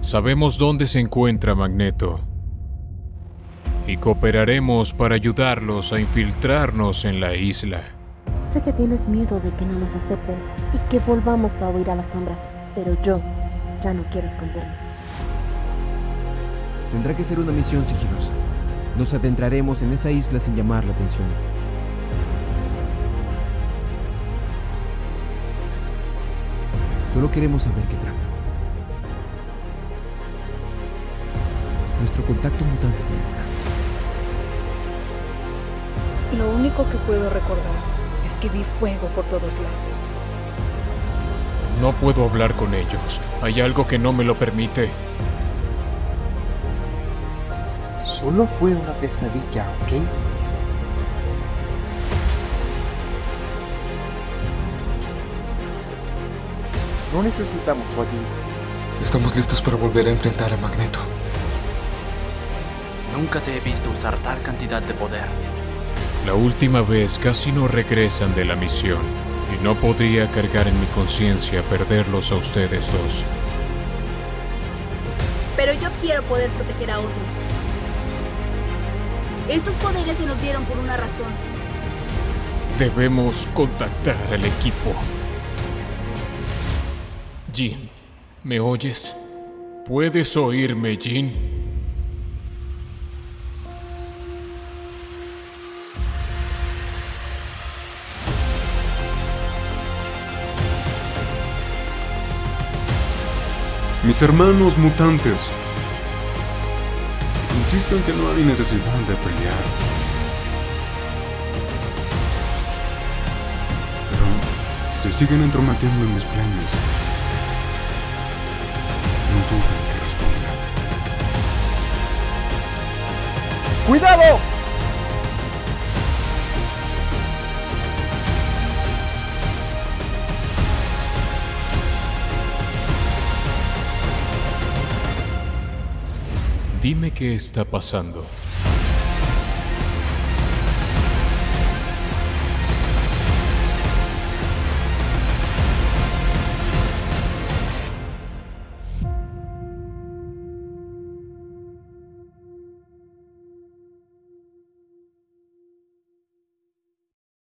Sabemos dónde se encuentra Magneto. Y cooperaremos para ayudarlos a infiltrarnos en la isla. Sé que tienes miedo de que no nos acepten y que volvamos a huir a las sombras, pero yo ya no quiero esconderme. Tendrá que ser una misión sigilosa. Nos adentraremos en esa isla sin llamar la atención. Solo queremos saber qué trama. Nuestro contacto mutante tiene una. Lo único que puedo recordar es que vi fuego por todos lados. No puedo hablar con ellos. Hay algo que no me lo permite. Solo fue una pesadilla, ¿ok? No necesitamos su ayuda. Estamos listos para volver a enfrentar a Magneto. Nunca te he visto usar tal cantidad de poder. La última vez casi no regresan de la misión y no podría cargar en mi conciencia perderlos a ustedes dos. Pero yo quiero poder proteger a otros. Estos poderes se nos dieron por una razón. Debemos contactar al equipo. Jean, ¿me oyes? ¿Puedes oírme, Jean? Mis hermanos mutantes. Insisto en que no hay necesidad de pelear. Pero si se siguen entrometiendo en mis planes, no duden que responderán. ¡Cuidado! Dime qué está pasando.